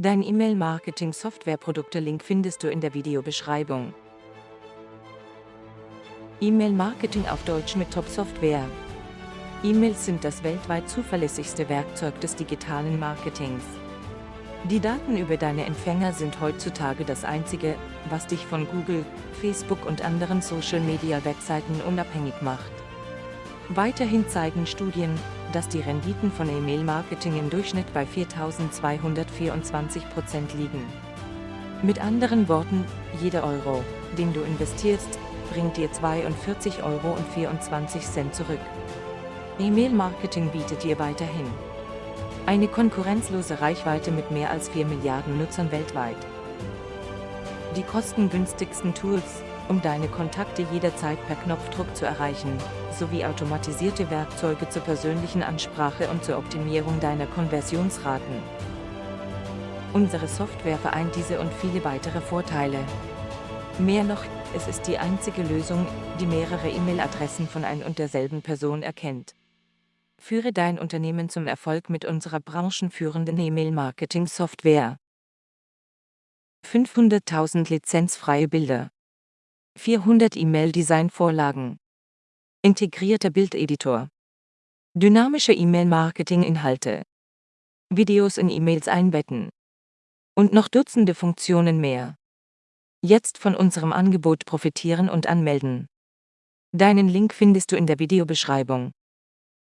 Dein E-Mail-Marketing-Software-Produkte-Link findest du in der Videobeschreibung. E-Mail-Marketing auf Deutsch mit Top-Software. E-Mails sind das weltweit zuverlässigste Werkzeug des digitalen Marketings. Die Daten über deine Empfänger sind heutzutage das Einzige, was dich von Google, Facebook und anderen Social-Media-Webseiten unabhängig macht. Weiterhin zeigen Studien, dass die Renditen von E-Mail-Marketing im Durchschnitt bei 4.224 Prozent liegen. Mit anderen Worten, jeder Euro, den du investierst, bringt dir 42,24 Euro zurück. E-Mail-Marketing bietet dir weiterhin eine konkurrenzlose Reichweite mit mehr als 4 Milliarden Nutzern weltweit. Die kostengünstigsten Tools, um deine Kontakte jederzeit per Knopfdruck zu erreichen, sowie automatisierte Werkzeuge zur persönlichen Ansprache und zur Optimierung deiner Konversionsraten. Unsere Software vereint diese und viele weitere Vorteile. Mehr noch, es ist die einzige Lösung, die mehrere E-Mail-Adressen von ein und derselben Person erkennt. Führe dein Unternehmen zum Erfolg mit unserer branchenführenden E-Mail-Marketing-Software. 500.000 lizenzfreie Bilder. 400 E-Mail-Design-Vorlagen. Integrierter Bildeditor. Dynamische E-Mail-Marketing-Inhalte. Videos in E-Mails einbetten. Und noch Dutzende Funktionen mehr. Jetzt von unserem Angebot profitieren und anmelden. Deinen Link findest du in der Videobeschreibung.